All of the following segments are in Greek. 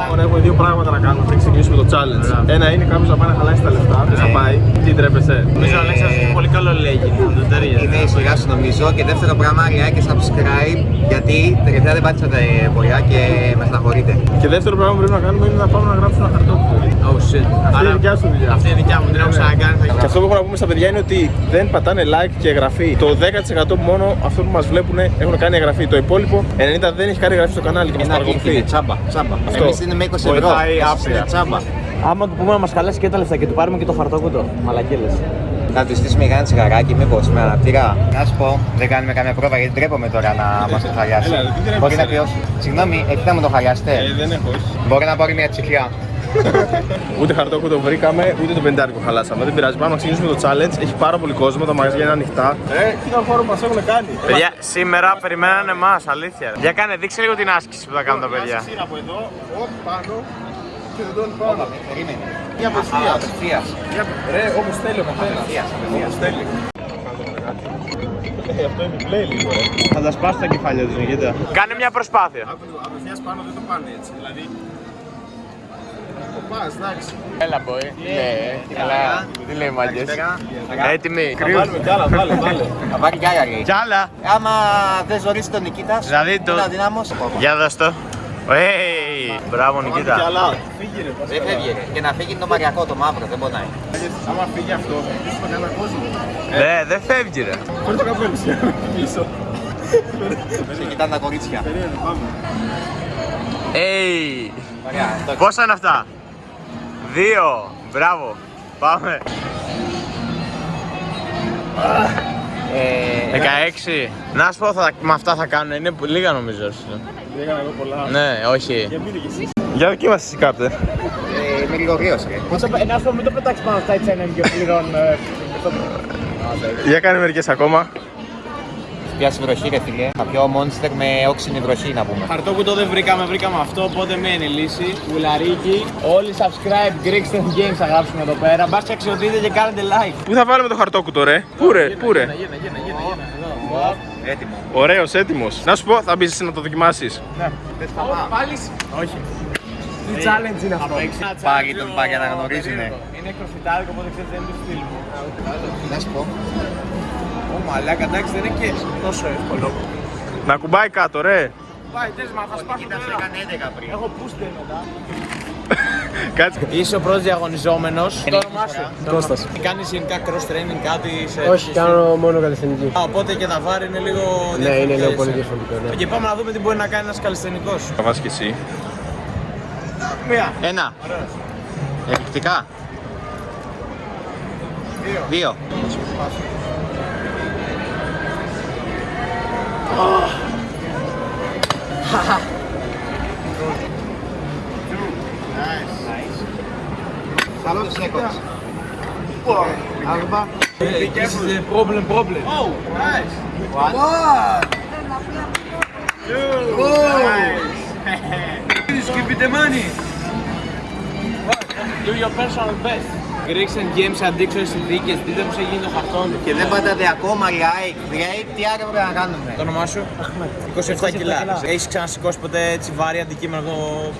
Λοιπόν, έχουμε δύο πράγματα να κάνουμε πριν ξεκινήσουμε το challenge. Ένα είναι κάποιος να πάει να χαλάσει τα λεφτά. Δεν θα πάει. Τι ντρέπεσαι; Νομίζω ο Αλέξας έχει πολύ καλό λέγει. Δεν ταιριάζει. Είναι η σειρά σου νομίζω και δεύτερο πράγμα like και subscribe γιατί τελευταία δεν πάτησατε πολλά και με στεναχωρείτε. Και δεύτερο πράγμα που πρέπει να κάνουμε είναι να πάμε να γράψουμε ένα χαρτόπουλο. Oh shit. Αυτή είναι η δικιά σου δουλειά. Αυτή είναι η δικιά μου, την έχω ξανακάνει. θα- Και αυτό που έχω να πούμε στα παιδιά είναι ότι δεν πατάνε like και εγγραφή. Το 10% μόνο αυτό που μας βλέπουν έχουν κάνει εγγραφή. Το υπόλοιπο 90% δεν έχει κάνει εγγραφή στο κανάλι και μας Ένα κλικ παρακολουθεί. είναι τσάμπα. τσάμπα. Αυτό. Εμείς είναι με 20 ευρώ. Βοηθάει Εσείς άπειρα. είναι τσάμπα. Άμα του πούμε να μας χαλάσει και τα λεφτά και του πάρουμε και το χαρτόκουτο. Μαλακίλε. Να του στήσουμε για ένα τσιγαράκι, μήπως με αναπτήρα. Να σου πω, δεν κάνουμε καμία πρόβα γιατί ντρέπομαι τώρα να μας το χαλιάσει. Έλα, δεν τρέπεσαι. Μπορεί να πει, όχι. Συγγνώμη, έχετε να μου το χαλιάσετε; Ε, δεν έχω. όχι. Μπορεί να πάρει μια τσιχλιά. Ούτε χαρτόκουτο βρήκαμε, ούτε το πεντάρικο χαλάσαμε. Δεν πειράζει. Πάμε να ξεκινήσουμε το challenge. Έχει πάρα πολύ κόσμο, τα μαγαζιά είναι ανοιχτά. Ε, κοίτα χώρο μας έχουν κάνει. Παιδιά, σήμερα περιμένανε εμάς, αλήθεια. Για κάνε, δείξε λίγο την άσκηση που θα κάνουν τα παιδιά. Είναι από εδώ, οπ, πάνω και δεν τον πάνω. Περίμενε. Για απευθείας. Απευθείας. Ρε, όπως θέλει ο καθένας. Απευθείας, Όπως θέλει. Ε, αυτό είναι play λίγο, ρε. Θα τα σπάσει τα κεφάλια τους, κοίτα. Κάνε μια προσπάθεια. Απευθείας πάνω δεν το πάνε έτσι, δηλαδή... Το πας, εντάξει. Έλα, boy. Τι λέει, καλά. Τι λέει, μάγκες. Έτοιμοι. Θα βάλουμε κι άλλα, βάλε, βάλε. Θα πάρει κι άλλα λέει. Κι άλλα. Άμα δεν ζωρίσει τον Νικήτα, Δηλαδή το- είναι αδυνάμος. Για δώσ' το. Hey, μπράβο Βάλε κι Νικήτα. άλλα. Φύγε ρε, πας Δεν καλά. φεύγει ρε. Και να φύγει το μαριακό, το μαύρο, δεν πονάει. Άμα φύγει αυτό, θα κλείσουμε κανένα κόσμο. Δε, δεν φεύγει ρε. Φέρε το καπέλο σου, πίσω. Σε κοιτάνε τα κορίτσια. Περίμενε, πάμε. Hey. Ωραία, το Πόσα είναι αυτά; Δύο. Μπράβο. Πάμε. Ε, 16. Να σου πω, θα, με αυτά θα κάνουν. Είναι λίγα νομίζω. Έκανα εγώ πολλά. Ναι, όχι. Για πείτε κι εσείς. Για δοκίμασε εσύ κάπτε. ε, Είμαι λίγο γρήγορος ρε. Να σου πω, μην το πετάξεις πάνω στα H&M και πληρών. Για κάνε μερικές ακόμα. Πιάσει βροχή ρε φίλε. Θα πιω monster με όξινη βροχή να πούμε. Χαρτόκουτο δεν βρήκαμε, βρήκαμε αυτό, οπότε μία είναι η λύση. Βουλαρίκι. Όλοι subscribe, Greek Games θα γράψουμε εδώ πέρα. Μπας και αξιοποιείτε και κάνετε like. Πού θα βάλουμε το χαρτόκουτο ρε; Πού ρε, πού ρε; Γίνε, γίνε, γίνε, γίνε. Εδώ. Έτοιμο. Ωραίος, έτοιμος. Να σου πω, θα μπεις εσύ να το δοκιμάσεις. Πάλι. Όχι. Τι challenge είναι αυτό; Πάλι τον πάγια να γνωρίζουνε. Είναι κροφιτάδικο, οπότε ξέρετε δεν είναι του στυλ μου. Να σου πω. Ω μαλάκα, εντάξει δεν είναι και τόσο εύκολο. Να κουμπάει κάτω ρε. Πάει, τες μα, θα σπάσω Κοίτα, το σε ένα. έκανε 11 πριν. Έχω πούστε μετά. Κάτσε. Είσαι ο πρώτος διαγωνιζόμενος. Το όνομά σου. Κώστας. Κάνεις γενικά cross training, κάτι σε... Όχι, κάνω μόνο καλλιτεχνική. Α, Οπότε και τα βάρη είναι λίγο Ναι, είναι λίγο διαφορετικά, πολύ έτσι. διαφορετικό. Ναι. Και πάμε να δούμε τι μπορεί να κάνει ένας καλλιτεχνικός. Θα βάζεις κι εσύ. Μία. Ένα. Εφικτικά. Δύο. Καλώς σέκοντς. Άλμπα. This is the problem, problem. Oh, nice. Nice. Give me the money. Do your personal best. Greeks and Games αντίξω συνθήκες, δείτε πως έχει γίνει το χαρτόν. Και δεν πατάτε ακόμα like, great, τι άλλο πρέπει να κάνουμε; Το όνομά σου; 27 κιλά. Έχεις ξανασηκώσει ποτέ έτσι βάρη αντικείμενο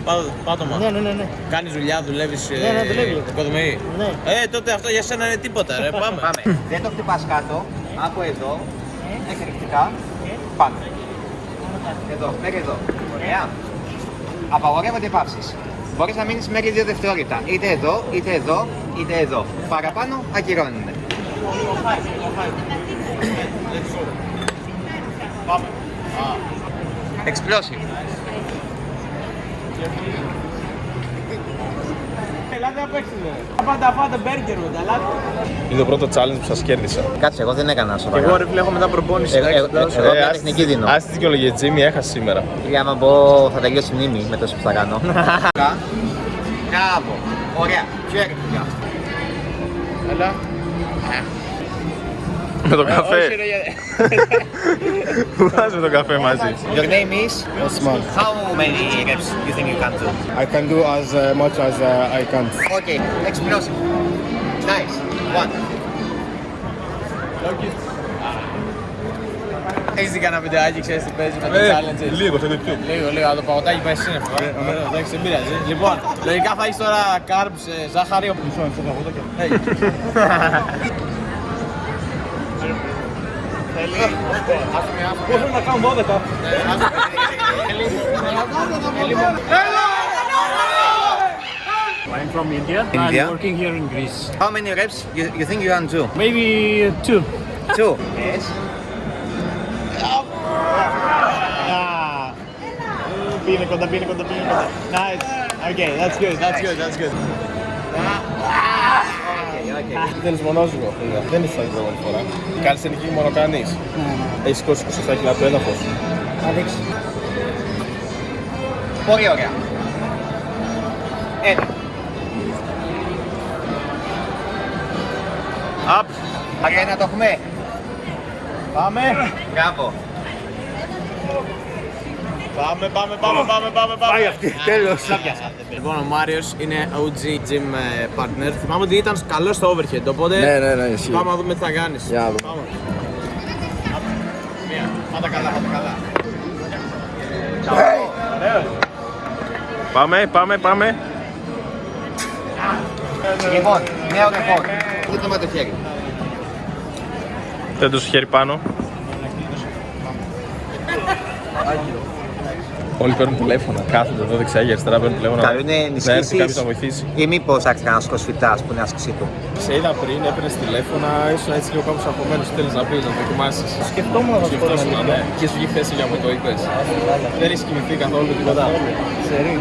πά- πάτωμα; Ναι, ναι, ναι, ναι. Κάνεις δουλειά, δουλεύεις Ναι, ναι, δουλεύω. οικοδομή; Ναι. Ε, τότε αυτό για σένα είναι τίποτα ρε, πάμε. Πάμε. Δεν το χτυπάς κάτω, από εδώ, εκρηκτικά, πάμε. Εδώ, μέχρι εδώ. Ωραία. Απαγορεύονται παύσεις. Μπορείς να μείνεις μέχρι 2 δευτερόλεπτα. Είτε εδώ, είτε εδώ, είτε εδώ. Παραπάνω ακυρώνεται. Explosive. Ελάτε να παίξετε. Πάντα φάτε μπέργκερ μετά, ελάτε. Είναι το πρώτο challenge που σας κέρδισα. Κάτσε, εγώ δεν έκανα Και σοβαρά. εγώ ρε φίλε έχω μετά προπόνηση. Ε, εντάξει, ε, δώσω. ε, Εγώ μια ας- τεχνική δίνω. Ας τη δικαιολογία Τζίμι, έχασε σήμερα. Φίλε, άμα πω θα τελειώσει η μνήμη με τόσο που θα κάνω. Μπράβο. Ωραία. Πιο έκρηκτα. Έλα. Με το Όχι καφέ. ρε, Που βάζουμε το καφέ μαζί. Your name is? Osman. How many reps you think you can do? I can do as uh, much as uh, I can. Okay, explosive. Nice. One. Έχεις δει κανένα βιντεάκι, ξέρεις τι παίζει με το Ε, challenges. Λίγο στο YouTube. Λίγο, λίγο, το παγωτάκι πάει σύννεφο. ε. Ωραίο, Εντάξει, δεν πειράζει. Λοιπόν, λογικά θα έχεις τώρα carbs, ε, ζάχαρη, όπου μισό, μισό παγωτό και... Θέλει... Πώς να κάνω 12. I'm from India. India? I'm working here in Greece. How many reps you, you think you can do? Maybe two. Two. Yes. Ah. Πήγαινε κοντά, πήγαινε κοντά, πήγαινε κοντά. Nice. Okay, that's good, that's good, that's good. Okay, okay. Δεν είσαι μονόζυγο. Δεν είσαι την πρώτη φορά. Κάνεις ελληνική μόνο κάνεις. Έχεις σηκώσει 27 κιλά από το έδαφος. Πολύ ωραία. Ένα. Up. Ωραία να το έχουμε. Πάμε. Μπράβο. Πάμε, πάμε, πάμε, πάμε, πάμε, πάμε. Πάει αυτή, τέλος. Λοιπόν, ο Μάριος είναι OG gym ε, partner. Θυμάμαι ότι ήταν καλός στο overhead, οπότε Ναι, ναι, ναι, ισχύει. πάμε να δούμε τι θα κάνεις. Για να δούμε. Πάμε. Μία. Πάτα καλά, πάτα καλά. Πάμε, πάμε, πάμε. Λοιπόν, νέο ρεκόρ. Κοίτα με το χέρι. Δεν το χέρι πάνω. Όλοι παίρνουν τηλέφωνα. Κάθονται εδώ δεξιά και αριστερά παίρνουν τηλέφωνα. Καλό είναι Να έρθει ενισχύσεις κάποιος να βοηθήσει. ή μήπως άρχισε κανένας κοσφυτάς που είναι άσκησή του. Σε είδα πριν, έπαιρνες τηλέφωνα, ήσουν έτσι λίγο κάπως αγχωμένος. Θέλεις να πεις, να δοκιμάσεις. Σκεφτόμουν να το πω. Σκεφτόσουν, ναι. Και σου βγει θέση για μου το είπες. Δεν έχει κοιμηθεί καθόλου τίποτα.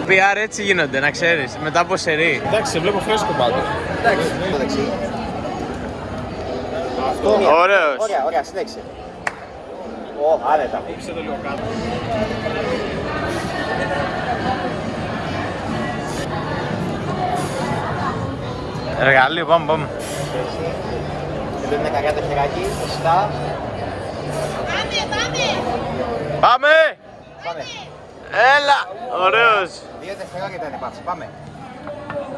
PR έτσι γίνονται, να ξέρεις, μετά από σερί. Εντάξει, σε βλέπω φρέσκο πάντως. Εντάξει, το δεξί. Ωραίος. Ωραία, ωραία, συνέχισε. Ω, άνετα. Ήξε το λίγο κάτω. Εργαλείο, πάμε, πάμε. Δεν είναι καριά το χεράκι, σωστά. Πάμε! Πάμε. Έλα! Ωραίος! Δύο δευτερόλεπτα είναι πάψη. Πάμε.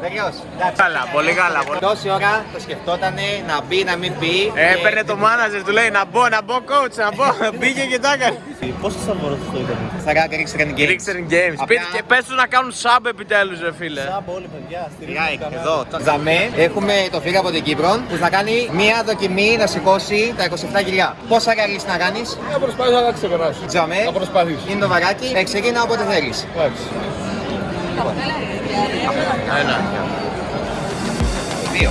Τελειώς. Εντάξει. Καλά, πολύ καλά. πολύ- Τόση ώρα το σκεφτότανε να μπει, να μην μπει. Ε, Έπαιρνε το μάναζερ, του λέει να μπω, να μπω coach, να μπω. Μπήκε και τα έκανε. Πόσο θα μπορώ το ήταν; Στα ράκα ρίξε κάνει games. Ρίξερ Games. Απλά- Πείτε και πες τους να κάνουν sub επιτέλους ρε φίλε. όλοι παιδιά, Like, εδώ. Ζαμέ, έχουμε το φίλο από την Κύπρο που θα κάνει μία δοκιμή να σηκώσει τα 27 κιλιά. Πόσα ραλείς να κάνεις, Θα προσπαθήσω να τα ξεπεράσω. Τζαμέ, Θα προσπαθήσω. είναι το βαράκι, ξεκίνα όποτε θέλεις. Εντάξει. Ένα. Δύο.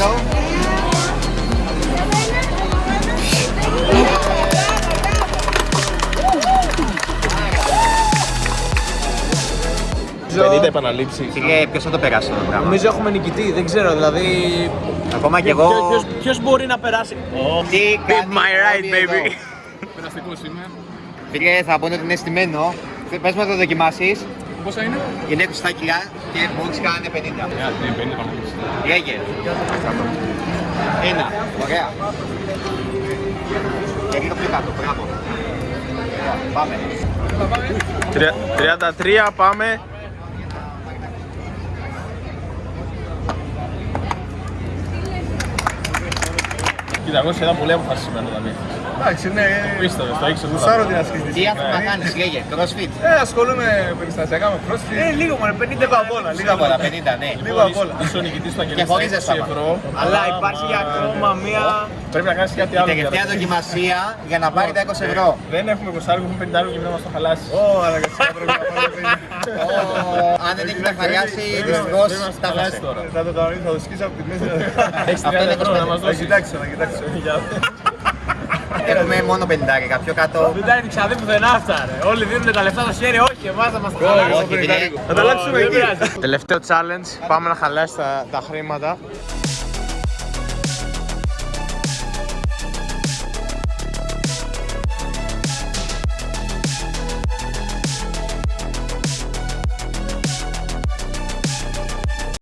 Έγραψε λίγο. Νομίζω... 50 επαναλήψεις. Φίλε, ποιος θα το περάσει αυτό το πράγμα; Νομίζω έχουμε νικητή, δεν ξέρω, δηλαδή... Ακόμα κι εγώ. Ποιος- ποιος- Ποιος μπορεί να περάσει; Τι Be κάνει my right, όλοι εδώ; baby. Περαστικός είμαι. Φίλε, θα πούνε ότι είναι στημένο. Πες μου να το δοκιμάσεις. Πόσα είναι; Είναι 20 κιλά και μόλις κάνανε 50. Ναι, 50 επαναλήψεις. Λέγε. Ένα. Ωραία. Και λίγο πιο κάτω. Μπράβο. Ωραία, Πάμε. Τρια- 33 πάμε. Κοίτα, εγώ σχεδόν πολύ αποφασισμένο δηλαδή. Εντάξει, ναι. Πίστευες, το έχεις Σάρω την ασκή της. Τι άθλημα κάνεις, λέγε. CrossFit. Ε, ασχολούμαι περιστασιακά με crossfit. Ε, λίγο μόνο, 50 Λίγο απ' όλα, λίγο Λίγο απ' από όλα. τα 50, ναι. Λίγο απ' όλα. Είσαι ο νικητής που θα Και κερδίσει χωρίς 20 ζεστάμα. ευρώ. Αλλά υπάρχει για ακόμα μία... Πρέπει να κάνεις κάτι Η άλλο. τελευταία για να- δοκιμασία για να πάρει τα 20 ευρώ. Δεν έχουμε 20 έχουμε 50 και πρέπει να μας το χαλάσεις. Ω, αναγκαστικά πρέπει να πάρω παιδιά. Αν δεν έχει καθαριάσει, δυστυχώς Πρέπει να μας το τα χαλάσεις χάσε. τώρα. Θα το κανονίσω, θα το σκίσω από τη μέση. Έχεις Αυτό 30 είναι ευρώ να 25. μας Θα δώσεις. κοιτάξω, θα κοιτάξω. Για- Έχουμε μόνο πεντάρικα, πιο κάτω. Δεν τα έδειξα δεν πουθενά αυτά, ρε. Όλοι δίνουν τα λεφτά στο χέρι, όχι, εμάς θα μας τα χαλάσει. Όχι, φίλε. Θα τα αλλάξουμε Δεν εκεί. πειράζει. Τελευταίο challenge, πάμε να χαλάσει τα, τα χρήματα.